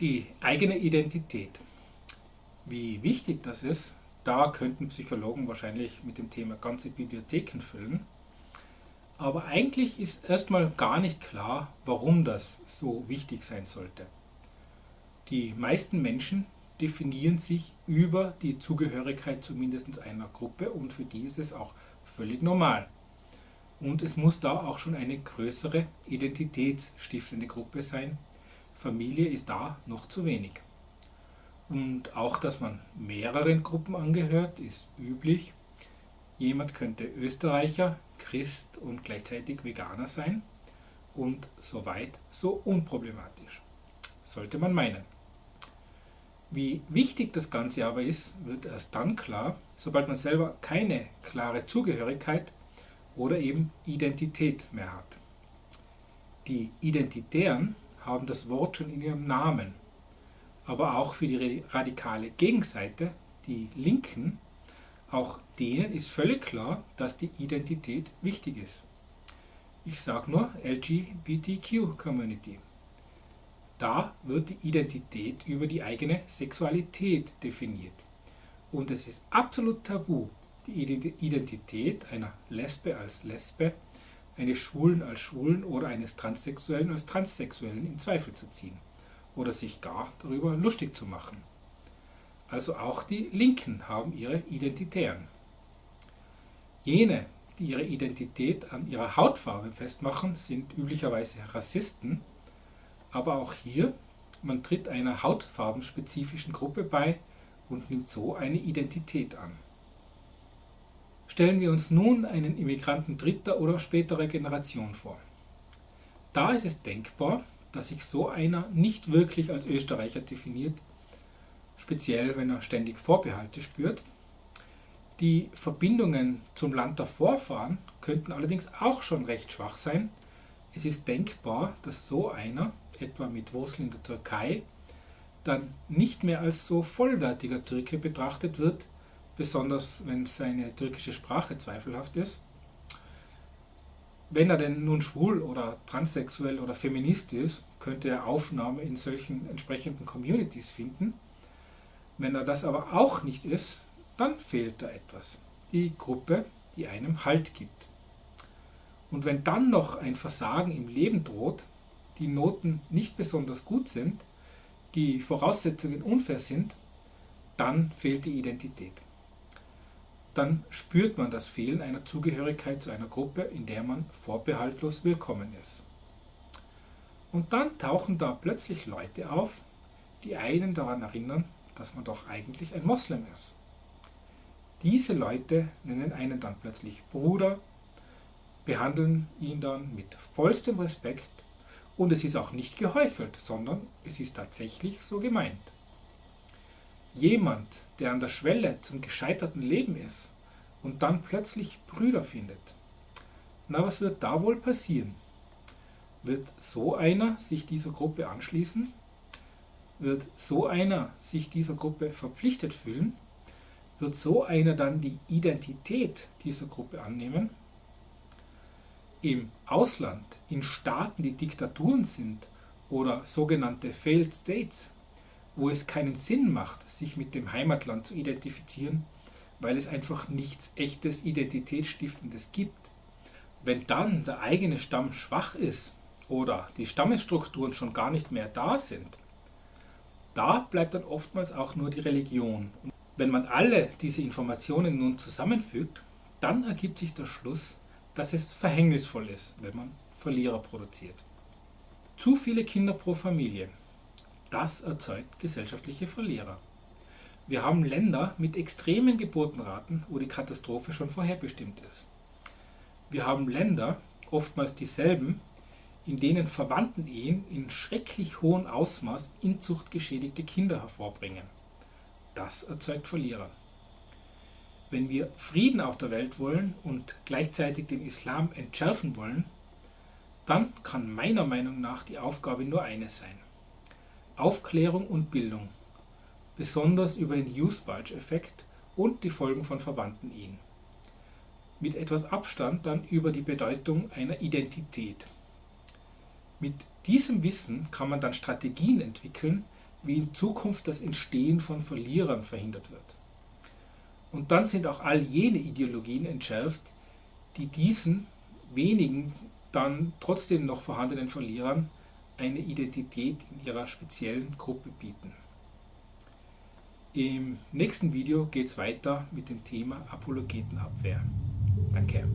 Die eigene Identität. Wie wichtig das ist, da könnten Psychologen wahrscheinlich mit dem Thema ganze Bibliotheken füllen. Aber eigentlich ist erstmal gar nicht klar, warum das so wichtig sein sollte. Die meisten Menschen definieren sich über die Zugehörigkeit zu mindestens einer Gruppe und für die ist es auch völlig normal. Und es muss da auch schon eine größere identitätsstiftende Gruppe sein. Familie ist da noch zu wenig. Und auch, dass man mehreren Gruppen angehört, ist üblich. Jemand könnte Österreicher, Christ und gleichzeitig Veganer sein und so weit so unproblematisch. Sollte man meinen. Wie wichtig das Ganze aber ist, wird erst dann klar, sobald man selber keine klare Zugehörigkeit oder eben Identität mehr hat. Die Identitären haben das Wort schon in ihrem Namen, aber auch für die radikale Gegenseite, die Linken, auch denen ist völlig klar, dass die Identität wichtig ist. Ich sage nur LGBTQ Community. Da wird die Identität über die eigene Sexualität definiert. Und es ist absolut tabu, die Identität einer Lesbe als Lesbe, eines Schwulen als Schwulen oder eines Transsexuellen als Transsexuellen in Zweifel zu ziehen oder sich gar darüber lustig zu machen. Also auch die Linken haben ihre Identitären. Jene, die ihre Identität an ihrer Hautfarbe festmachen, sind üblicherweise Rassisten aber auch hier, man tritt einer hautfarbenspezifischen Gruppe bei und nimmt so eine Identität an. Stellen wir uns nun einen Immigranten dritter oder späterer Generation vor. Da ist es denkbar, dass sich so einer nicht wirklich als Österreicher definiert, speziell wenn er ständig Vorbehalte spürt. Die Verbindungen zum Land der Vorfahren könnten allerdings auch schon recht schwach sein. Es ist denkbar, dass so einer etwa mit Wurzeln in der Türkei, dann nicht mehr als so vollwertiger Türke betrachtet wird, besonders wenn seine türkische Sprache zweifelhaft ist. Wenn er denn nun schwul oder transsexuell oder feminist ist, könnte er Aufnahme in solchen entsprechenden Communities finden. Wenn er das aber auch nicht ist, dann fehlt da etwas. Die Gruppe, die einem Halt gibt. Und wenn dann noch ein Versagen im Leben droht, die Noten nicht besonders gut sind, die Voraussetzungen unfair sind, dann fehlt die Identität. Dann spürt man das Fehlen einer Zugehörigkeit zu einer Gruppe, in der man vorbehaltlos willkommen ist. Und dann tauchen da plötzlich Leute auf, die einen daran erinnern, dass man doch eigentlich ein Moslem ist. Diese Leute nennen einen dann plötzlich Bruder, behandeln ihn dann mit vollstem Respekt und es ist auch nicht geheuchelt, sondern es ist tatsächlich so gemeint. Jemand, der an der Schwelle zum gescheiterten Leben ist und dann plötzlich Brüder findet. Na, was wird da wohl passieren? Wird so einer sich dieser Gruppe anschließen? Wird so einer sich dieser Gruppe verpflichtet fühlen? Wird so einer dann die Identität dieser Gruppe annehmen? im Ausland, in Staaten, die Diktaturen sind oder sogenannte Failed States, wo es keinen Sinn macht, sich mit dem Heimatland zu identifizieren, weil es einfach nichts echtes Identitätsstiftendes gibt. Wenn dann der eigene Stamm schwach ist oder die Stammesstrukturen schon gar nicht mehr da sind, da bleibt dann oftmals auch nur die Religion. Wenn man alle diese Informationen nun zusammenfügt, dann ergibt sich der Schluss, dass es verhängnisvoll ist, wenn man Verlierer produziert. Zu viele Kinder pro Familie. Das erzeugt gesellschaftliche Verlierer. Wir haben Länder mit extremen Geburtenraten, wo die Katastrophe schon vorherbestimmt ist. Wir haben Länder, oftmals dieselben, in denen Verwandtenehen in schrecklich hohem Ausmaß inzuchtgeschädigte Kinder hervorbringen. Das erzeugt Verlierer. Wenn wir Frieden auf der Welt wollen und gleichzeitig den Islam entschärfen wollen, dann kann meiner Meinung nach die Aufgabe nur eine sein. Aufklärung und Bildung, besonders über den Youth-Bulge-Effekt und die Folgen von verwandten Ehen. Mit etwas Abstand dann über die Bedeutung einer Identität. Mit diesem Wissen kann man dann Strategien entwickeln, wie in Zukunft das Entstehen von Verlierern verhindert wird. Und dann sind auch all jene Ideologien entschärft, die diesen wenigen dann trotzdem noch vorhandenen Verlierern eine Identität in ihrer speziellen Gruppe bieten. Im nächsten Video geht es weiter mit dem Thema Apologetenabwehr. Danke.